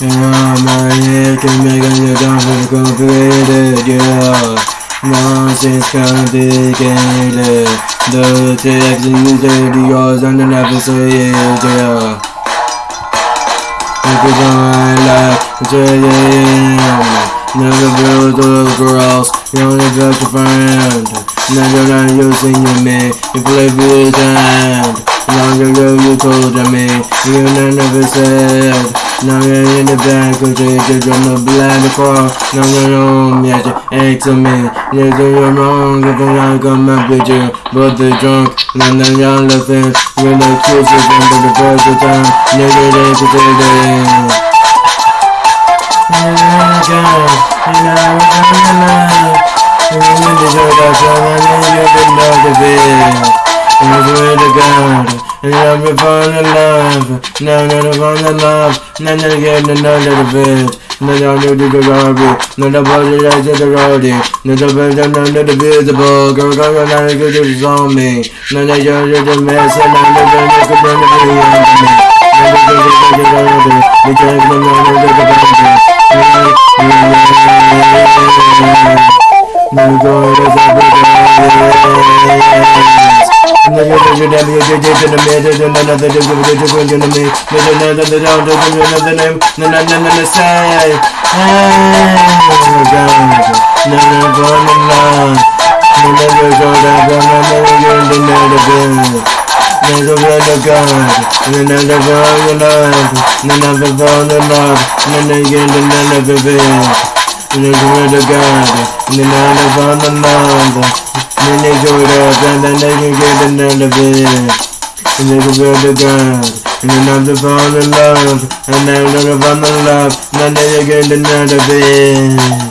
Yeah, my head can make a jump complicated, yeah. Nonsense complicated. The text is the yours and the never say it, yeah. If you don't like, say it, Never build the girls, you only got your friend. Never not using you, me, you play with hand. Long ago you told me, you never said. Now in the back of the you're on the blind car. Now you're home, yeah, you ain't to me. Yeah, you're wrong, if I up with you. But the drunk, now now you're laughing. You're the cutest one for the first time. Nigga, they could that. And I'm in fun and love. Now in fun and love. Now. Now I'm new to the. Now the the roadie. Now the bed and under the visible. Girl, girl, girl, now you just on me. Now they just the mess the could run the video on me. Now the girl, girl, girl. Now to the the the the the the another the down, there's another name, no, no, no, no, no, God, no, no, on on, no, no, go, go, go, go, no, no, you're in the middle, Never been a God, another born in love, another born in love, and then again, and another been. Never been a in love, and they go up, and then they can get another they can build a God, and another born in love, and another born in love, and then they get another bed.